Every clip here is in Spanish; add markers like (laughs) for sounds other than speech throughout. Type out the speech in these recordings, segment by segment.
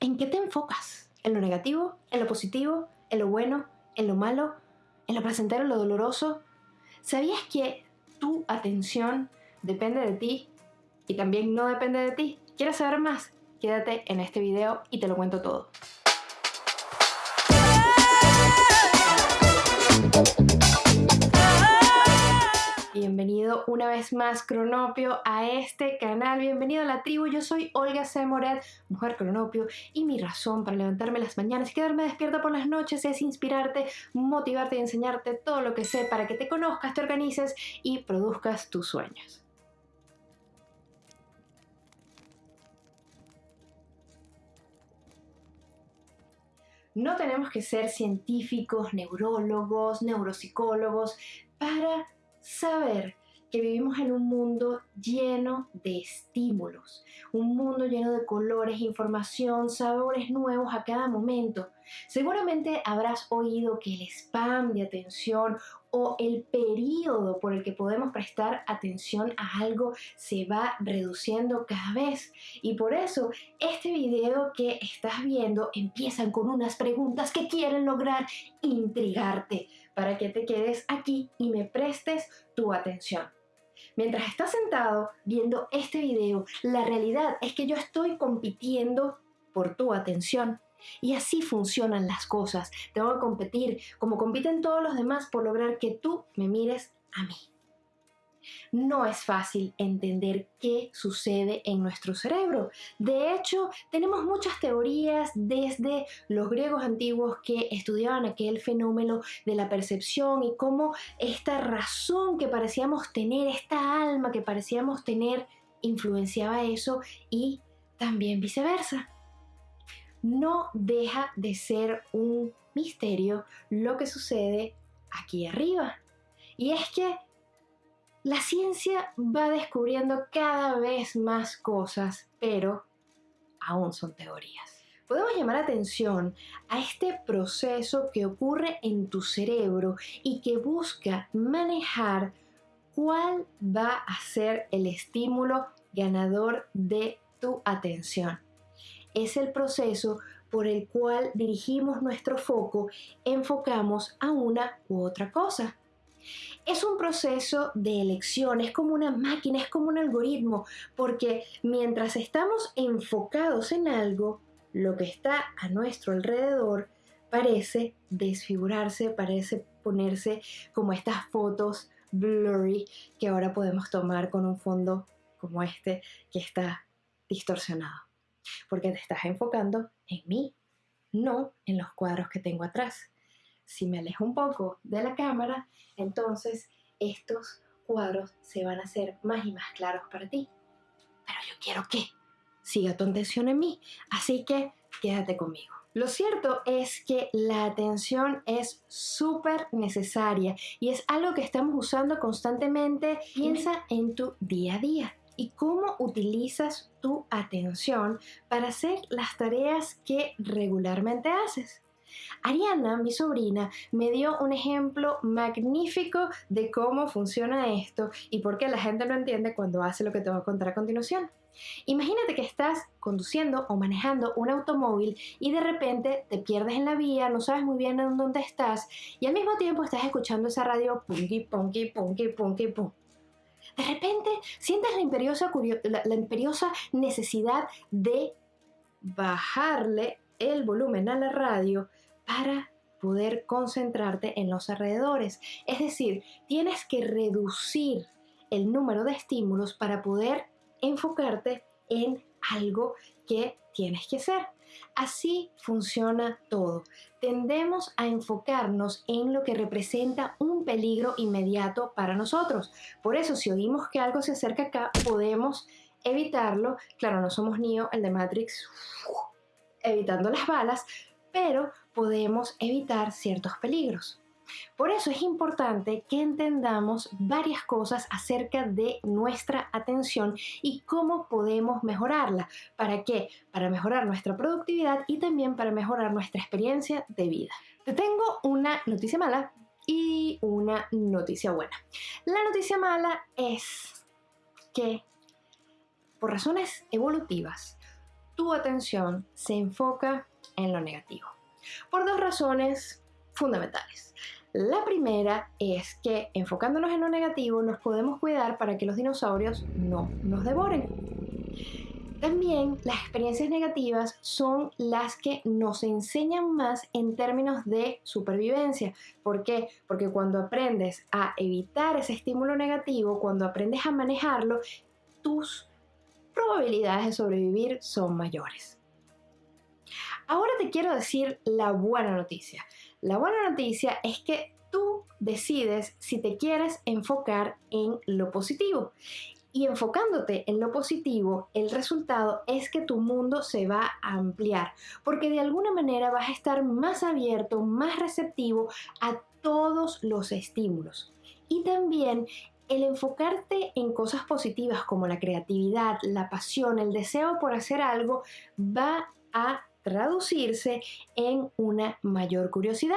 ¿En qué te enfocas? ¿En lo negativo? ¿En lo positivo? ¿En lo bueno? ¿En lo malo? ¿En lo placentero? ¿En lo doloroso? ¿Sabías que tu atención depende de ti y también no depende de ti? ¿Quieres saber más? Quédate en este video y te lo cuento todo. Bienvenido una vez más, Cronopio, a este canal. Bienvenido a la tribu. Yo soy Olga C. Moret, mujer Cronopio, y mi razón para levantarme las mañanas y quedarme despierta por las noches es inspirarte, motivarte y enseñarte todo lo que sé para que te conozcas, te organices y produzcas tus sueños. No tenemos que ser científicos, neurólogos, neuropsicólogos para saber que vivimos en un mundo lleno de estímulos, un mundo lleno de colores, información, sabores nuevos a cada momento. Seguramente habrás oído que el spam de atención o el periodo por el que podemos prestar atención a algo se va reduciendo cada vez. Y por eso este video que estás viendo empiezan con unas preguntas que quieren lograr intrigarte para que te quedes aquí y me prestes tu atención. Mientras estás sentado viendo este video, la realidad es que yo estoy compitiendo por tu atención. Y así funcionan las cosas. Tengo que competir como compiten todos los demás por lograr que tú me mires a mí. No es fácil entender qué sucede en nuestro cerebro. De hecho, tenemos muchas teorías desde los griegos antiguos que estudiaban aquel fenómeno de la percepción y cómo esta razón que parecíamos tener, esta alma que parecíamos tener, influenciaba eso y también viceversa. No deja de ser un misterio lo que sucede aquí arriba. Y es que la ciencia va descubriendo cada vez más cosas, pero aún son teorías. Podemos llamar atención a este proceso que ocurre en tu cerebro y que busca manejar cuál va a ser el estímulo ganador de tu atención. Es el proceso por el cual dirigimos nuestro foco, enfocamos a una u otra cosa. Es un proceso de elección, es como una máquina, es como un algoritmo, porque mientras estamos enfocados en algo, lo que está a nuestro alrededor parece desfigurarse, parece ponerse como estas fotos blurry que ahora podemos tomar con un fondo como este que está distorsionado. Porque te estás enfocando en mí, no en los cuadros que tengo atrás si me alejo un poco de la cámara, entonces estos cuadros se van a hacer más y más claros para ti. Pero yo quiero que siga tu atención en mí, así que quédate conmigo. Lo cierto es que la atención es súper necesaria y es algo que estamos usando constantemente. Piensa en tu día a día y cómo utilizas tu atención para hacer las tareas que regularmente haces. Ariana, mi sobrina, me dio un ejemplo magnífico de cómo funciona esto y por qué la gente no entiende cuando hace lo que te voy a contar a continuación. Imagínate que estás conduciendo o manejando un automóvil y de repente te pierdes en la vía, no sabes muy bien en dónde estás y al mismo tiempo estás escuchando esa radio punky, punky, punky, punky, pum. De repente sientes la imperiosa, la imperiosa necesidad de bajarle el volumen a la radio para poder concentrarte en los alrededores. Es decir, tienes que reducir el número de estímulos para poder enfocarte en algo que tienes que hacer. Así funciona todo. Tendemos a enfocarnos en lo que representa un peligro inmediato para nosotros. Por eso, si oímos que algo se acerca acá, podemos evitarlo. Claro, no somos Neo, el de Matrix, evitando las balas, pero podemos evitar ciertos peligros. Por eso es importante que entendamos varias cosas acerca de nuestra atención y cómo podemos mejorarla. ¿Para qué? Para mejorar nuestra productividad y también para mejorar nuestra experiencia de vida. Te tengo una noticia mala y una noticia buena. La noticia mala es que por razones evolutivas tu atención se enfoca en lo negativo. Por dos razones fundamentales. La primera es que enfocándonos en lo negativo nos podemos cuidar para que los dinosaurios no nos devoren. También las experiencias negativas son las que nos enseñan más en términos de supervivencia. ¿Por qué? Porque cuando aprendes a evitar ese estímulo negativo, cuando aprendes a manejarlo, tus probabilidades de sobrevivir son mayores. Ahora te quiero decir la buena noticia. La buena noticia es que tú decides si te quieres enfocar en lo positivo. Y enfocándote en lo positivo, el resultado es que tu mundo se va a ampliar, porque de alguna manera vas a estar más abierto, más receptivo a todos los estímulos. Y también el enfocarte en cosas positivas como la creatividad, la pasión, el deseo por hacer algo, va a traducirse en una mayor curiosidad.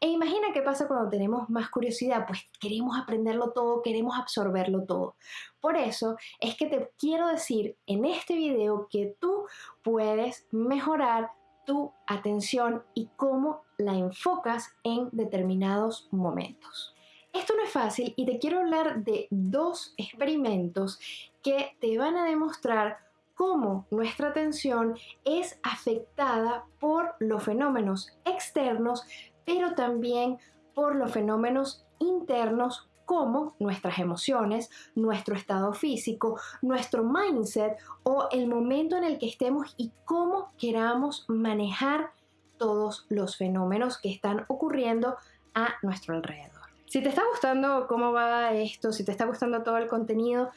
E imagina qué pasa cuando tenemos más curiosidad, pues queremos aprenderlo todo, queremos absorberlo todo. Por eso es que te quiero decir en este video que tú puedes mejorar tu atención y cómo la enfocas en determinados momentos. Esto no es fácil y te quiero hablar de dos experimentos que te van a demostrar cómo nuestra atención es afectada por los fenómenos externos, pero también por los fenómenos internos como nuestras emociones, nuestro estado físico, nuestro mindset o el momento en el que estemos y cómo queramos manejar todos los fenómenos que están ocurriendo a nuestro alrededor. Si te está gustando cómo va esto, si te está gustando todo el contenido,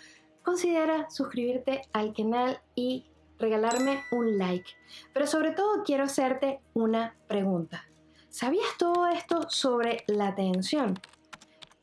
considera suscribirte al canal y regalarme un like. Pero sobre todo quiero hacerte una pregunta. ¿Sabías todo esto sobre la atención?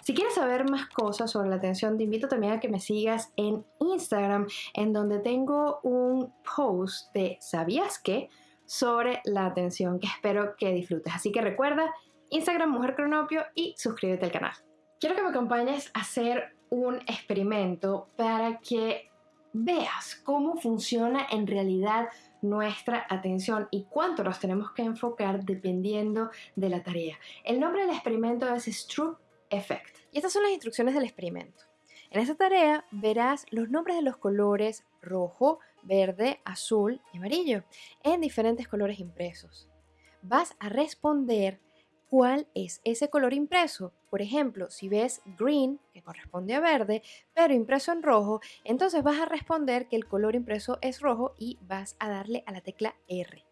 Si quieres saber más cosas sobre la atención, te invito también a que me sigas en Instagram, en donde tengo un post de ¿sabías qué? sobre la atención que espero que disfrutes. Así que recuerda, Instagram Mujer Cronopio y suscríbete al canal. Quiero que me acompañes a hacer un experimento para que veas cómo funciona en realidad nuestra atención y cuánto nos tenemos que enfocar dependiendo de la tarea. El nombre del experimento es Stroop Effect. Y estas son las instrucciones del experimento. En esta tarea verás los nombres de los colores rojo, verde, azul y amarillo en diferentes colores impresos. Vas a responder cuál es ese color impreso. Por ejemplo, si ves green, que corresponde a verde, pero impreso en rojo, entonces vas a responder que el color impreso es rojo y vas a darle a la tecla R.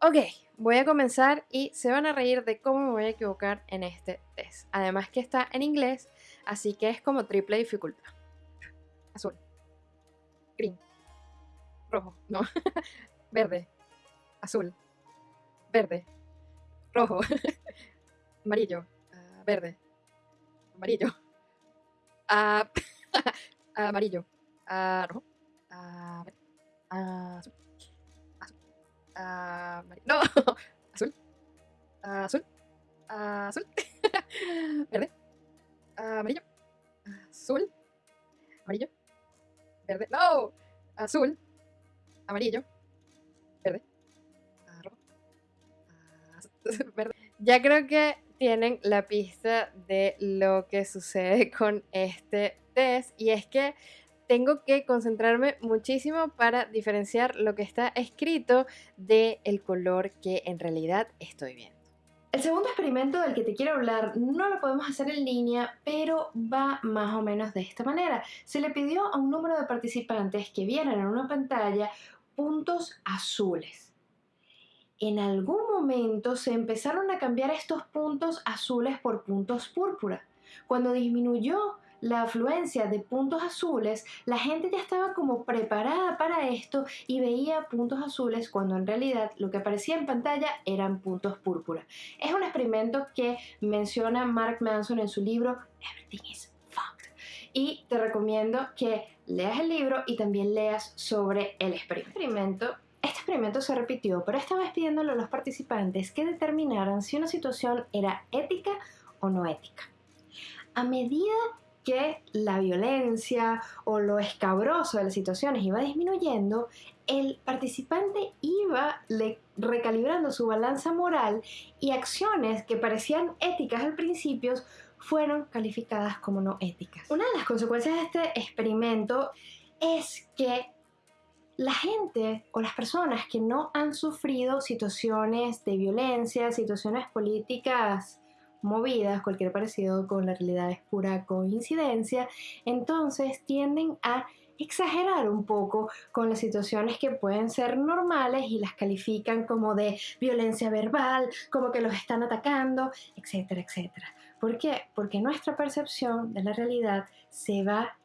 Ok, voy a comenzar y se van a reír de cómo me voy a equivocar en este test. Además que está en inglés, así que es como triple dificultad. Azul. Green. Rojo. No. (laughs) verde. Azul. Verde. Rojo. (laughs) amarillo, uh, verde, amarillo, uh, (laughs) (laughs) amarillo, uh, rojo, azul, azul, no, (laughs) azul, azul, azul, verde, amarillo, azul, amarillo, verde, no, azul, amarillo, verde, rojo, verde. Ya creo que tienen la pista de lo que sucede con este test y es que tengo que concentrarme muchísimo para diferenciar lo que está escrito del el color que en realidad estoy viendo. El segundo experimento del que te quiero hablar no lo podemos hacer en línea, pero va más o menos de esta manera. Se le pidió a un número de participantes que vieran en una pantalla puntos azules en algún momento se empezaron a cambiar estos puntos azules por puntos púrpura. Cuando disminuyó la afluencia de puntos azules, la gente ya estaba como preparada para esto y veía puntos azules cuando en realidad lo que aparecía en pantalla eran puntos púrpura. Es un experimento que menciona Mark Manson en su libro Everything is Fucked. Y te recomiendo que leas el libro y también leas sobre el experimento experimento se repitió, pero esta vez pidiéndole a los participantes que determinaran si una situación era ética o no ética. A medida que la violencia o lo escabroso de las situaciones iba disminuyendo, el participante iba recalibrando su balanza moral y acciones que parecían éticas al principio fueron calificadas como no éticas. Una de las consecuencias de este experimento es que la gente o las personas que no han sufrido situaciones de violencia, situaciones políticas movidas, cualquier parecido con la realidad es pura coincidencia, entonces tienden a exagerar un poco con las situaciones que pueden ser normales y las califican como de violencia verbal, como que los están atacando, etcétera, etcétera. ¿Por qué? Porque nuestra percepción de la realidad se va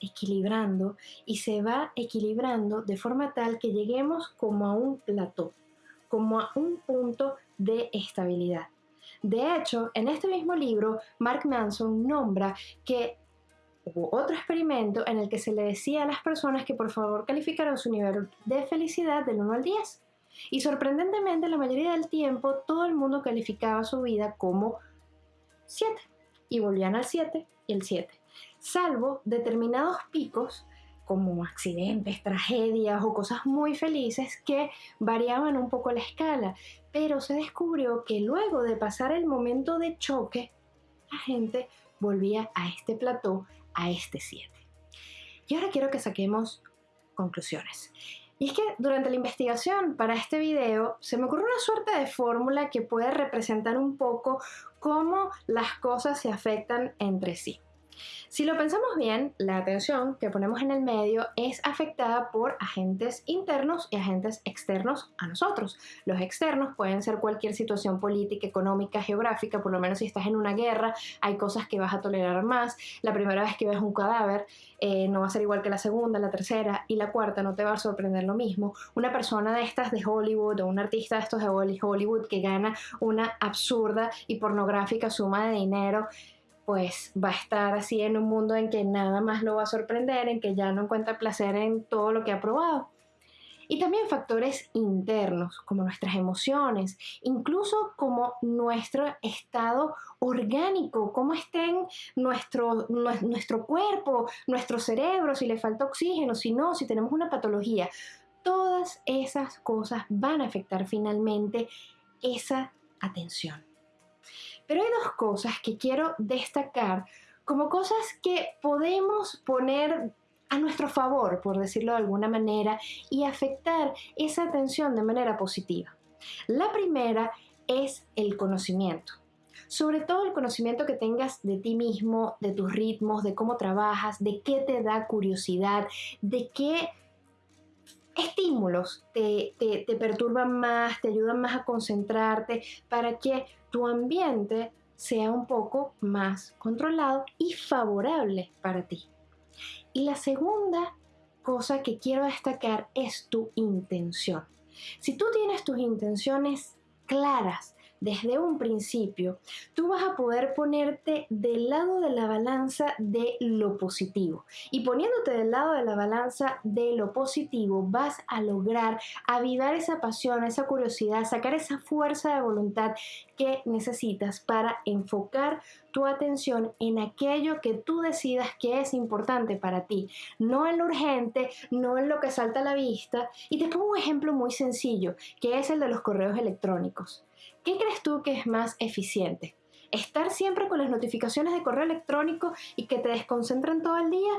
equilibrando y se va equilibrando de forma tal que lleguemos como a un plató, como a un punto de estabilidad. De hecho, en este mismo libro, Mark Manson nombra que hubo otro experimento en el que se le decía a las personas que por favor calificaran su nivel de felicidad del 1 al 10. Y sorprendentemente, la mayoría del tiempo, todo el mundo calificaba su vida como 7. Y volvían al 7 y el 7. Salvo determinados picos como accidentes, tragedias o cosas muy felices que variaban un poco la escala. Pero se descubrió que luego de pasar el momento de choque, la gente volvía a este plató a este 7. Y ahora quiero que saquemos conclusiones. Y es que durante la investigación para este video se me ocurrió una suerte de fórmula que puede representar un poco cómo las cosas se afectan entre sí. Si lo pensamos bien, la atención que ponemos en el medio es afectada por agentes internos y agentes externos a nosotros. Los externos pueden ser cualquier situación política, económica, geográfica, por lo menos si estás en una guerra, hay cosas que vas a tolerar más. La primera vez que ves un cadáver eh, no va a ser igual que la segunda, la tercera y la cuarta no te va a sorprender lo mismo. Una persona de estas de Hollywood o un artista de estos de Hollywood que gana una absurda y pornográfica suma de dinero pues va a estar así en un mundo en que nada más lo va a sorprender, en que ya no encuentra placer en todo lo que ha probado. Y también factores internos, como nuestras emociones, incluso como nuestro estado orgánico, cómo estén nuestro, nuestro cuerpo, nuestro cerebro, si le falta oxígeno, si no, si tenemos una patología. Todas esas cosas van a afectar finalmente esa atención. Pero hay dos cosas que quiero destacar como cosas que podemos poner a nuestro favor, por decirlo de alguna manera, y afectar esa atención de manera positiva. La primera es el conocimiento. Sobre todo el conocimiento que tengas de ti mismo, de tus ritmos, de cómo trabajas, de qué te da curiosidad, de qué estímulos te, te, perturban más, te ayudan más a concentrarte, para que tu ambiente sea un poco más controlado y favorable para ti. Y la segunda cosa que quiero destacar es tu intención. Si tú tienes tus intenciones claras, desde un principio, tú vas a poder ponerte del lado de la balanza de lo positivo. Y poniéndote del lado de la balanza de lo positivo, vas a lograr avivar esa pasión, esa curiosidad, sacar esa fuerza de voluntad que necesitas para enfocar tu atención en aquello que tú decidas que es importante para ti, no en lo urgente, no en lo que salta a la vista. Y te pongo un ejemplo muy sencillo, que es el de los correos electrónicos. ¿Qué crees tú que es más eficiente? ¿Estar siempre con las notificaciones de correo electrónico y que te desconcentran todo el día?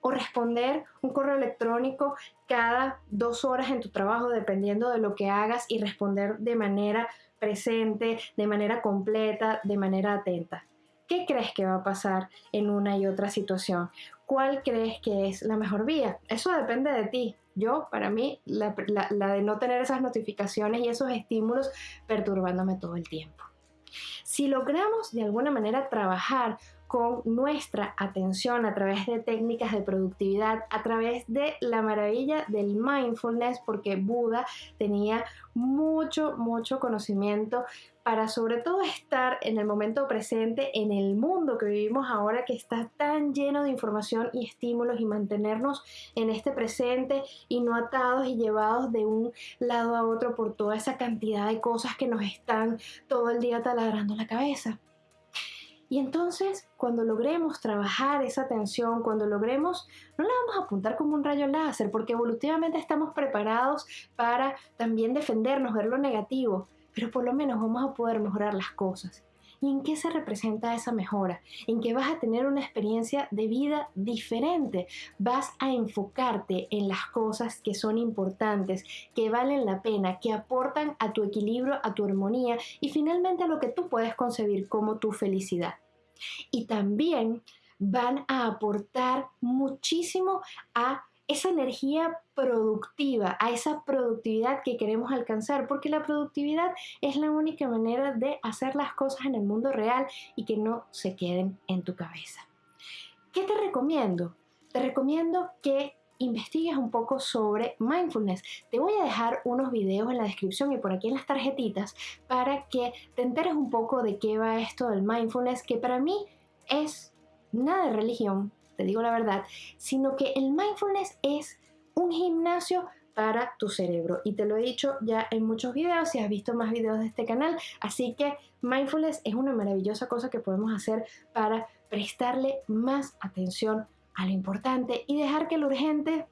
¿O responder un correo electrónico cada dos horas en tu trabajo dependiendo de lo que hagas y responder de manera presente, de manera completa, de manera atenta? ¿Qué crees que va a pasar en una y otra situación? ¿Cuál crees que es la mejor vía? Eso depende de ti. Yo, para mí, la, de no tener esas notificaciones y esos estímulos perturbándome todo el tiempo. Si logramos de alguna manera trabajar con nuestra atención a través de técnicas de productividad, a través de la maravilla del mindfulness, porque Buda tenía mucho, mucho conocimiento para sobre todo estar en el momento presente, en el mundo que vivimos ahora que está tan lleno de información y estímulos y mantenernos en este presente y no atados y llevados de un lado a otro por toda esa cantidad de cosas que nos están todo el día taladrando la cabeza. Y entonces, cuando logremos trabajar esa tensión, cuando logremos, no la vamos a apuntar como un rayo láser, porque evolutivamente estamos preparados para también defendernos, ver lo negativo, pero por lo menos vamos a poder mejorar las cosas. ¿Y en qué se representa esa mejora? En que vas a tener una experiencia de vida diferente. Vas a enfocarte en las cosas que son importantes, que valen la pena, que aportan a tu equilibrio, a tu armonía y finalmente a lo que tú puedes concebir como tu felicidad. Y también van a aportar muchísimo a esa energía productiva, a esa productividad que queremos alcanzar, porque la productividad es la única manera de hacer las cosas en el mundo real y que no se queden en tu cabeza. ¿Qué te recomiendo? Te recomiendo que investigues un poco sobre mindfulness. Te voy a dejar unos videos en la descripción y por aquí en las tarjetitas para que te enteres un poco de qué va esto del mindfulness, que para mí es nada de religión, digo la verdad, sino que el mindfulness es un gimnasio para tu cerebro. Y te lo he dicho ya en muchos videos, si has visto más videos de este canal. Así que mindfulness es una maravillosa cosa que podemos hacer para prestarle más atención a lo importante y dejar que lo urgente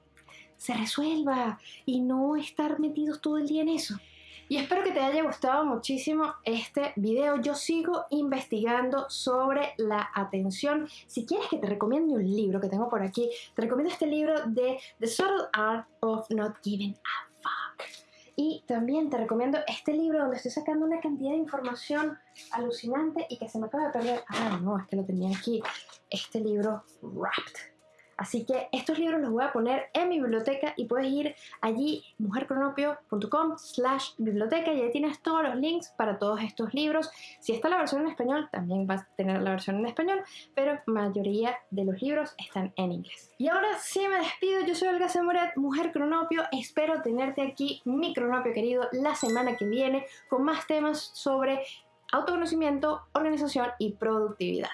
se resuelva y no estar metidos todo el día en eso. Y espero que te haya gustado muchísimo este video. Yo sigo investigando sobre la atención. Si quieres que te recomiende un libro que tengo por aquí, te recomiendo este libro de The Subtle Art of Not Giving a Fuck. Y también te recomiendo este libro donde estoy sacando una cantidad de información alucinante y que se me acaba de perder. Ah, no, es que lo tenía aquí. Este libro, Wrapped Así que estos libros los voy a poner en mi biblioteca y puedes ir allí, mujercronopio.com slash biblioteca y ahí tienes todos los links para todos estos libros. Si está la versión en español, también vas a tener la versión en español, pero mayoría de los libros están en inglés. Y ahora sí me despido, yo soy Olga Zamoret, Mujer Cronopio, espero tenerte aquí, mi cronopio querido, la semana que viene con más temas sobre autoconocimiento, organización y productividad.